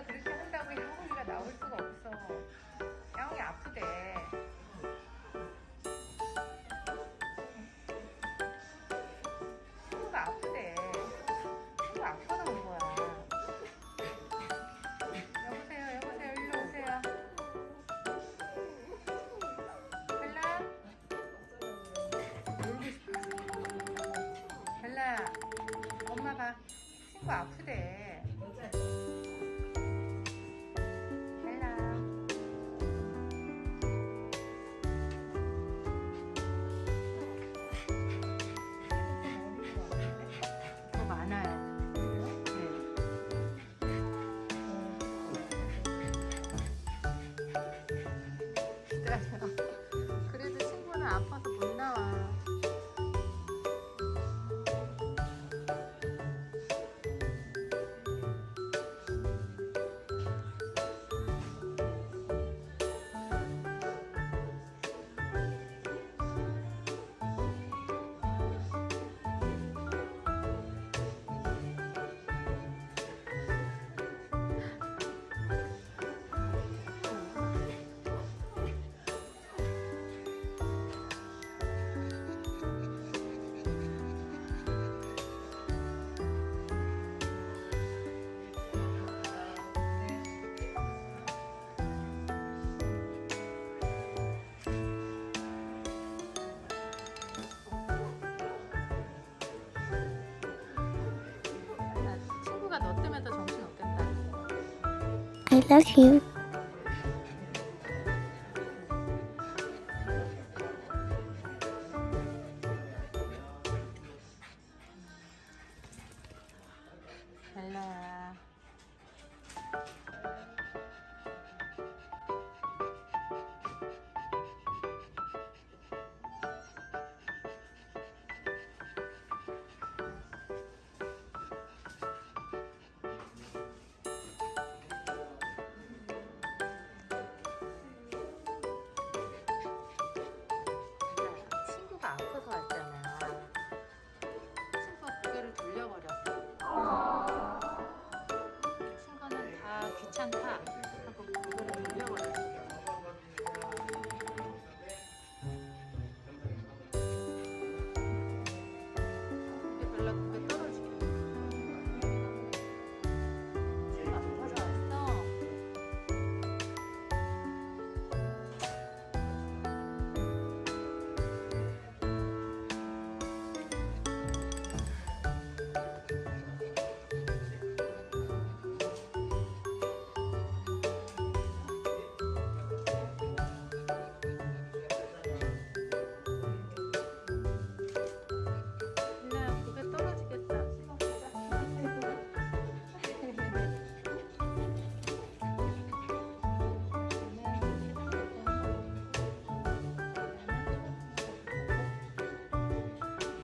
네가 그렇게 한다고 야옹이가 나올 수가 없어. 야옹이 아프대. 친구가 아프대. 친구 아파서 온 거야. 여보세요, 여보세요, 일로 오세요. 벨라? 놀고 싶어. 벨라, 엄마 봐. 친구 아프대. 하다 정신 없겠다. I love you. 별로야. 唱跳